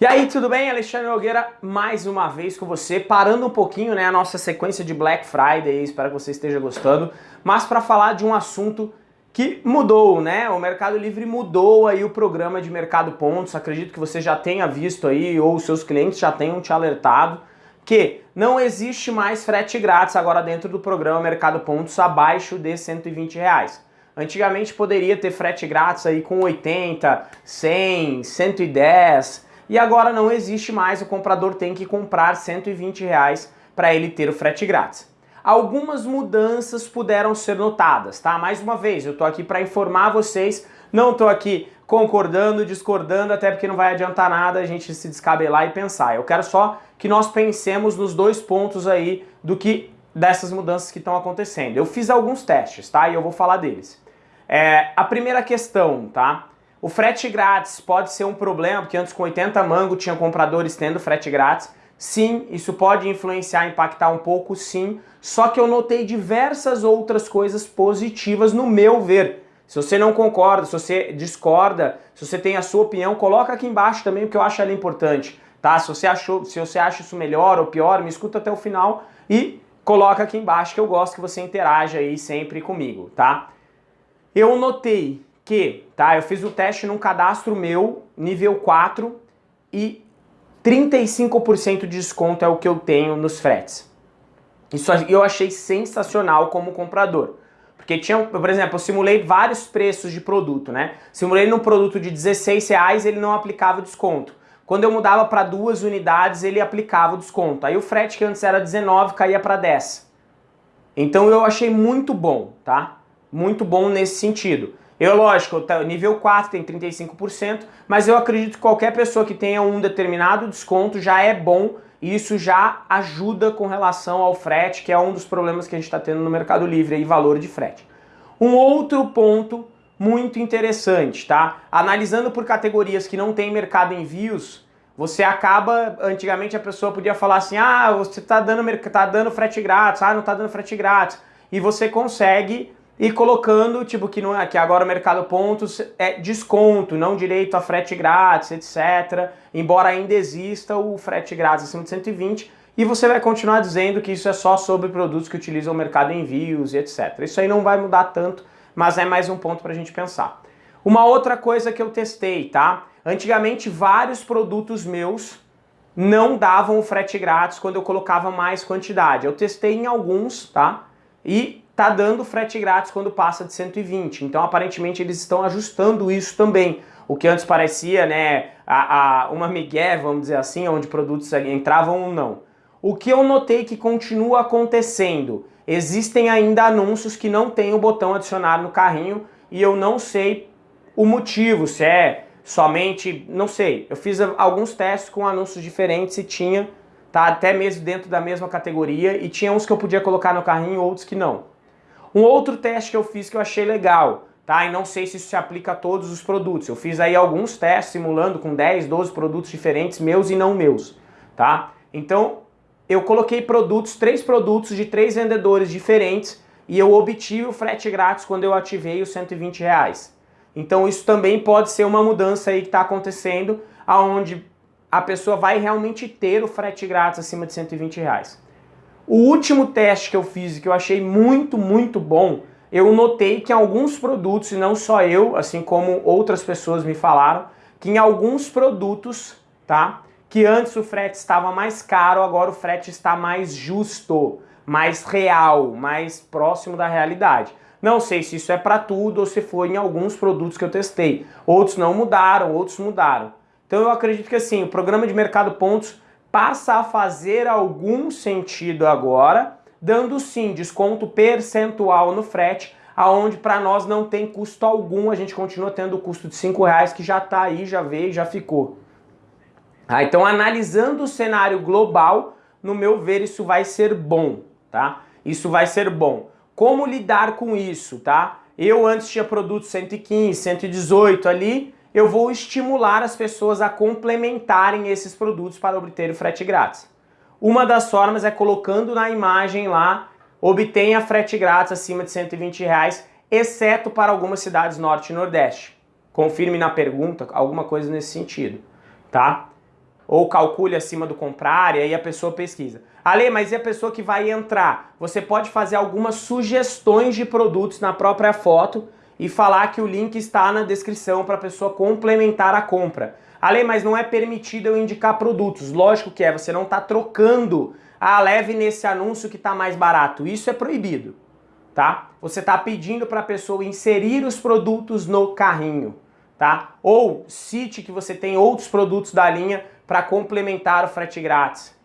E aí, tudo bem? Alexandre Nogueira mais uma vez com você, parando um pouquinho né, a nossa sequência de Black Friday, espero que você esteja gostando, mas para falar de um assunto que mudou, né? O Mercado Livre mudou aí o programa de Mercado Pontos, acredito que você já tenha visto aí, ou seus clientes já tenham te alertado, que não existe mais frete grátis agora dentro do programa Mercado Pontos abaixo de 120 reais. Antigamente poderia ter frete grátis aí com 80, 100, 110, e agora não existe mais, o comprador tem que comprar 120 reais para ele ter o frete grátis. Algumas mudanças puderam ser notadas, tá? Mais uma vez, eu tô aqui para informar vocês, não tô aqui concordando, discordando, até porque não vai adiantar nada a gente se descabelar e pensar. Eu quero só que nós pensemos nos dois pontos aí do que dessas mudanças que estão acontecendo. Eu fiz alguns testes, tá? E eu vou falar deles. É, a primeira questão, tá? O frete grátis pode ser um problema, porque antes com 80 mango tinha compradores tendo frete grátis. Sim, isso pode influenciar, impactar um pouco, sim. Só que eu notei diversas outras coisas positivas no meu ver. Se você não concorda, se você discorda, se você tem a sua opinião, coloca aqui embaixo também, porque eu acho ela importante, tá? Se você, achou, se você acha isso melhor ou pior, me escuta até o final e coloca aqui embaixo que eu gosto que você interaja aí sempre comigo, tá? Eu notei que, tá, eu fiz o teste num cadastro meu, nível 4, e 35% de desconto é o que eu tenho nos fretes. Isso eu achei sensacional como comprador. Porque tinha, por exemplo, eu simulei vários preços de produto, né? Simulei num produto de 16 reais, ele não aplicava desconto. Quando eu mudava para duas unidades, ele aplicava o desconto. Aí o frete que antes era 19 caía para 10. Então eu achei muito bom, tá? Muito bom nesse sentido. Eu, lógico, nível 4 tem 35%, mas eu acredito que qualquer pessoa que tenha um determinado desconto já é bom e isso já ajuda com relação ao frete, que é um dos problemas que a gente está tendo no Mercado Livre, aí, valor de frete. Um outro ponto muito interessante, tá? Analisando por categorias que não tem mercado envios, você acaba, antigamente a pessoa podia falar assim, ah, você está dando, tá dando frete grátis, ah, não está dando frete grátis, e você consegue e colocando, tipo, que, não é, que agora o mercado pontos é desconto, não direito a frete grátis, etc. Embora ainda exista o frete grátis acima de 120, e você vai continuar dizendo que isso é só sobre produtos que utilizam o mercado envios e etc. Isso aí não vai mudar tanto, mas é mais um ponto para a gente pensar. Uma outra coisa que eu testei, tá? Antigamente vários produtos meus não davam o frete grátis quando eu colocava mais quantidade. Eu testei em alguns, tá? E tá dando frete grátis quando passa de 120. Então, aparentemente, eles estão ajustando isso também. O que antes parecia, né, a, a, uma migué, vamos dizer assim, onde produtos entravam ou não. O que eu notei que continua acontecendo, existem ainda anúncios que não tem o botão adicionar no carrinho e eu não sei o motivo, se é somente, não sei. Eu fiz alguns testes com anúncios diferentes e tinha, tá, até mesmo dentro da mesma categoria e tinha uns que eu podia colocar no carrinho, outros que não. Um outro teste que eu fiz que eu achei legal, tá? E não sei se isso se aplica a todos os produtos. Eu fiz aí alguns testes simulando com 10, 12 produtos diferentes, meus e não meus, tá? Então, eu coloquei produtos, três produtos de três vendedores diferentes e eu obtive o frete grátis quando eu ativei os 120 reais. Então isso também pode ser uma mudança aí que está acontecendo, aonde a pessoa vai realmente ter o frete grátis acima de 120 reais. O último teste que eu fiz que eu achei muito, muito bom, eu notei que em alguns produtos, e não só eu, assim como outras pessoas me falaram, que em alguns produtos, tá? Que antes o frete estava mais caro, agora o frete está mais justo, mais real, mais próximo da realidade. Não sei se isso é para tudo ou se foi em alguns produtos que eu testei. Outros não mudaram, outros mudaram. Então eu acredito que assim, o programa de mercado pontos passa a fazer algum sentido agora, dando sim desconto percentual no frete, aonde para nós não tem custo algum, a gente continua tendo o custo de 5 reais que já está aí, já veio, já ficou. Ah, então analisando o cenário global, no meu ver isso vai ser bom, tá? Isso vai ser bom. Como lidar com isso, tá? Eu antes tinha produtos 115, 118 ali, eu vou estimular as pessoas a complementarem esses produtos para obter o frete grátis. Uma das formas é colocando na imagem lá, obtenha frete grátis acima de 120 reais, exceto para algumas cidades norte e nordeste. Confirme na pergunta alguma coisa nesse sentido, tá? ou calcule acima do comprar, e aí a pessoa pesquisa. Ale, mas e a pessoa que vai entrar? Você pode fazer algumas sugestões de produtos na própria foto e falar que o link está na descrição para a pessoa complementar a compra. Ale, mas não é permitido eu indicar produtos. Lógico que é, você não está trocando. Ah, leve nesse anúncio que está mais barato. Isso é proibido, tá? Você está pedindo para a pessoa inserir os produtos no carrinho, tá? Ou cite que você tem outros produtos da linha para complementar o frete grátis,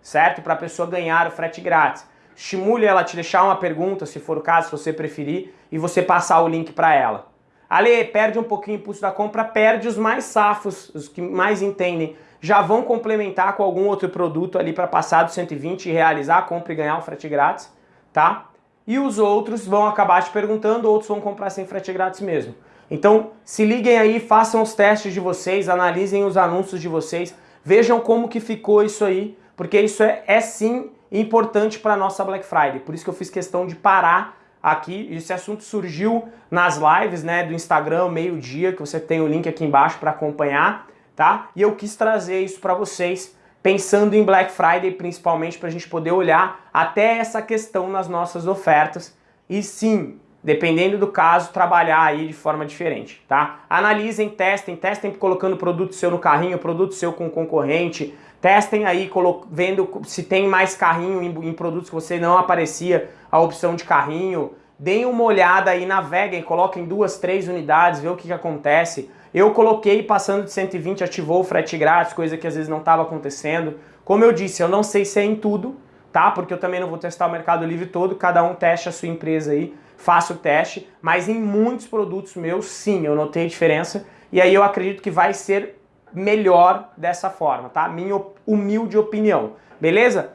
certo? Para a pessoa ganhar o frete grátis. Estimule ela a te deixar uma pergunta, se for o caso, se você preferir, e você passar o link para ela. Ale, perde um pouquinho o impulso da compra, perde os mais safos, os que mais entendem, já vão complementar com algum outro produto ali para passar do 120 e realizar a compra e ganhar o frete grátis, tá? E os outros vão acabar te perguntando, outros vão comprar sem frete grátis mesmo. Então, se liguem aí, façam os testes de vocês, analisem os anúncios de vocês, Vejam como que ficou isso aí, porque isso é, é sim importante para a nossa Black Friday. Por isso que eu fiz questão de parar aqui. Esse assunto surgiu nas lives né, do Instagram, meio-dia, que você tem o link aqui embaixo para acompanhar, tá? E eu quis trazer isso para vocês, pensando em Black Friday, principalmente para a gente poder olhar até essa questão nas nossas ofertas. E sim, dependendo do caso, trabalhar aí de forma diferente, tá? Analisem, testem, testem colocando produto seu no carrinho, produto seu com concorrente, testem aí vendo se tem mais carrinho em, em, produtos que você não aparecia a opção de carrinho, deem uma olhada aí, naveguem, coloquem duas, três unidades, vê o que, que acontece. Eu coloquei passando de 120, ativou o frete grátis, coisa que às vezes não estava acontecendo. Como eu disse, eu não sei se é em tudo, tá? Porque eu também não vou testar o Mercado Livre todo, cada um teste a sua empresa aí faço o teste, mas em muitos produtos meus, sim, eu notei diferença, e aí eu acredito que vai ser melhor dessa forma, tá? Minha humilde opinião, beleza?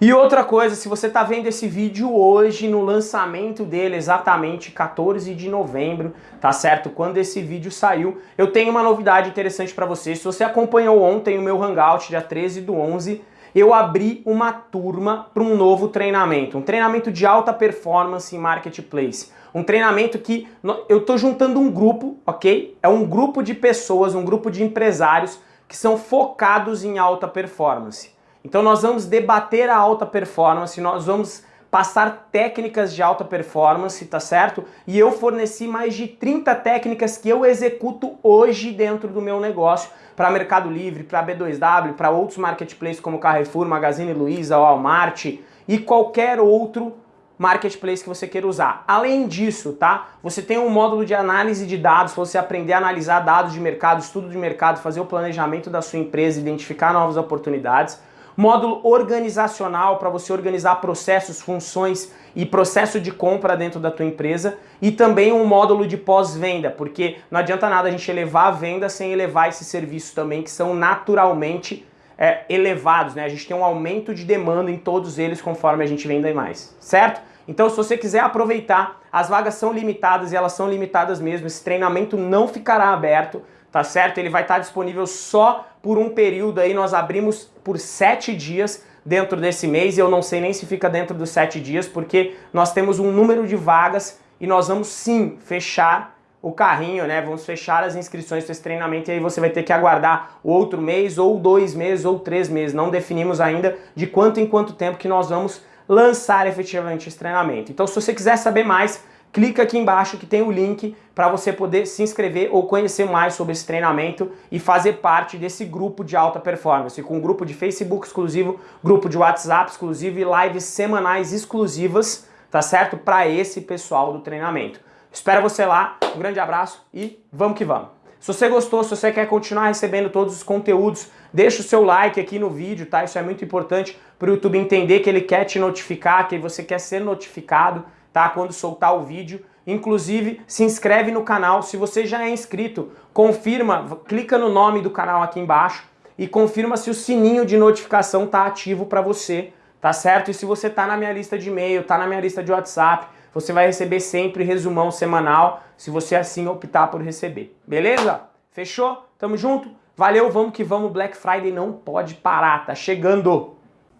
E outra coisa, se você está vendo esse vídeo hoje, no lançamento dele, exatamente 14 de novembro, tá certo? Quando esse vídeo saiu, eu tenho uma novidade interessante para você. Se você acompanhou ontem o meu Hangout, dia 13 do 11, eu abri uma turma para um novo treinamento, um treinamento de alta performance em marketplace. Um treinamento que eu estou juntando um grupo, ok? É um grupo de pessoas, um grupo de empresários que são focados em alta performance. Então nós vamos debater a alta performance, nós vamos passar técnicas de alta performance, tá certo? E eu forneci mais de 30 técnicas que eu executo hoje dentro do meu negócio para Mercado Livre, para B2W, para outros marketplaces como Carrefour, Magazine Luiza, Walmart e qualquer outro marketplace que você queira usar. Além disso, tá? Você tem um módulo de análise de dados, você aprender a analisar dados de mercado, estudo de mercado, fazer o planejamento da sua empresa, identificar novas oportunidades módulo organizacional para você organizar processos, funções e processo de compra dentro da tua empresa e também um módulo de pós-venda, porque não adianta nada a gente elevar a venda sem elevar esses serviços também que são naturalmente é, elevados, né? A gente tem um aumento de demanda em todos eles conforme a gente venda mais, certo? Então se você quiser aproveitar, as vagas são limitadas e elas são limitadas mesmo, esse treinamento não ficará aberto, tá certo? Ele vai estar disponível só por um período aí, nós abrimos por sete dias dentro desse mês e eu não sei nem se fica dentro dos sete dias, porque nós temos um número de vagas e nós vamos sim fechar o carrinho, né? Vamos fechar as inscrições para esse treinamento e aí você vai ter que aguardar outro mês, ou dois meses, ou três meses. Não definimos ainda de quanto em quanto tempo que nós vamos lançar efetivamente esse treinamento. Então, se você quiser saber mais, clica aqui embaixo que tem o link para você poder se inscrever ou conhecer mais sobre esse treinamento e fazer parte desse grupo de alta performance, com um grupo de Facebook exclusivo, grupo de WhatsApp exclusivo e lives semanais exclusivas, tá certo? Para esse pessoal do treinamento. Espero você lá, um grande abraço e vamos que vamos! Se você gostou, se você quer continuar recebendo todos os conteúdos, deixa o seu like aqui no vídeo, tá? Isso é muito importante para o YouTube entender que ele quer te notificar, que você quer ser notificado tá? Quando soltar o vídeo. Inclusive, se inscreve no canal. Se você já é inscrito, confirma, clica no nome do canal aqui embaixo e confirma se o sininho de notificação tá ativo para você, tá certo? E se você tá na minha lista de e-mail, tá na minha lista de WhatsApp, você vai receber sempre resumão semanal, se você assim optar por receber. Beleza? Fechou? Tamo junto? Valeu, vamos que vamos. Black Friday não pode parar, tá chegando!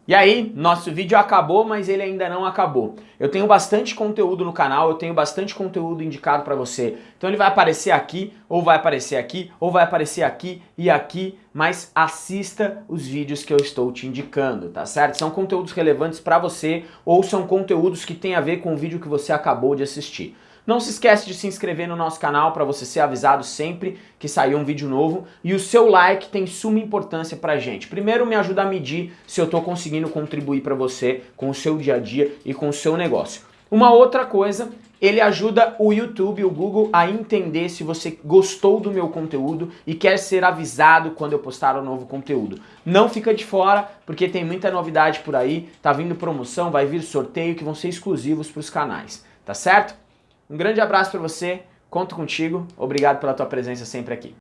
E aí, nosso vídeo acabou, mas ele ainda não acabou. Eu tenho bastante conteúdo no canal, eu tenho bastante conteúdo indicado para você. Então ele vai aparecer aqui, ou vai aparecer aqui, ou vai aparecer aqui e aqui, mas assista os vídeos que eu estou te indicando, tá certo? São conteúdos relevantes para você ou são conteúdos que têm a ver com o vídeo que você acabou de assistir. Não se esquece de se inscrever no nosso canal para você ser avisado sempre que sair um vídeo novo. E o seu like tem suma importância pra gente. Primeiro me ajuda a medir se eu estou conseguindo contribuir para você com o seu dia a dia e com o seu negócio. Uma outra coisa, ele ajuda o YouTube, o Google a entender se você gostou do meu conteúdo e quer ser avisado quando eu postar um novo conteúdo. Não fica de fora, porque tem muita novidade por aí, tá vindo promoção, vai vir sorteio que vão ser exclusivos para os canais, tá certo? Um grande abraço para você, conto contigo, obrigado pela tua presença sempre aqui.